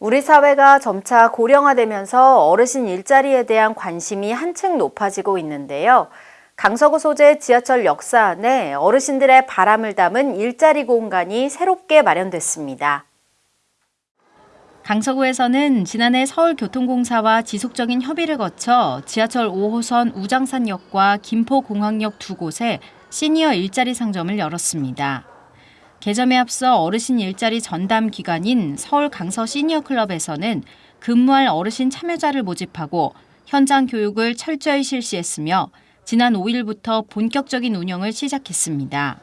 우리 사회가 점차 고령화되면서 어르신 일자리에 대한 관심이 한층 높아지고 있는데요. 강서구 소재 지하철 역사 안에 어르신들의 바람을 담은 일자리 공간이 새롭게 마련됐습니다. 강서구에서는 지난해 서울교통공사와 지속적인 협의를 거쳐 지하철 5호선 우장산역과 김포공항역 두 곳에 시니어 일자리 상점을 열었습니다. 개점에 앞서 어르신 일자리 전담 기관인 서울 강서 시니어 클럽에서는 근무할 어르신 참여자를 모집하고 현장 교육을 철저히 실시했으며 지난 5일부터 본격적인 운영을 시작했습니다.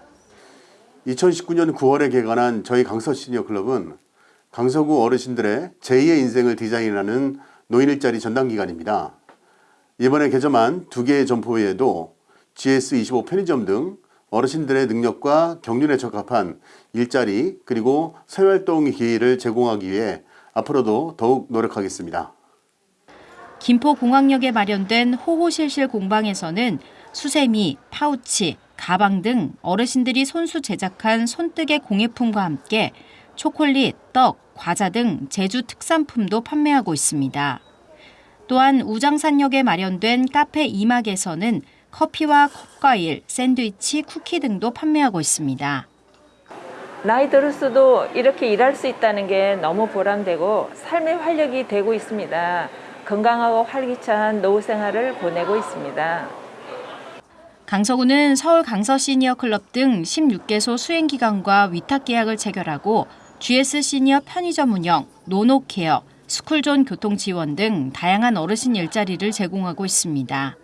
2019년 9월에 개관한 저희 강서 시니어 클럽은 강서구 어르신들의 제2의 인생을 디자인하는 노인 일자리 전담 기관입니다. 이번에 개점한 두 개의 점포 외에도 GS25 편의점 등 어르신들의 능력과 경륜에 적합한 일자리 그리고 사회활동 기회를 제공하기 위해 앞으로도 더욱 노력하겠습니다. 김포공항역에 마련된 호호실실 공방에서는 수세미, 파우치, 가방 등 어르신들이 손수 제작한 손뜨개 공예품과 함께 초콜릿, 떡, 과자 등 제주 특산품도 판매하고 있습니다. 또한 우장산역에 마련된 카페 이막에서는 커피와 컵과일, 샌드위치, 쿠키 등도 판매하고 있습니다. 나이 들었어도 이렇게 일할 수 있다는 게 너무 보람되고 삶의 활력이 되고 있습니다. 건강하고 활기찬 노후 생활을 보내고 있습니다. 강서구는 서울 강서 시니어 클럽 등 16개소 수행기관과 위탁 계약을 체결하고 GS 시니어 편의점 운영, 노노케어, 스쿨존 교통 지원 등 다양한 어르신 일자리를 제공하고 있습니다.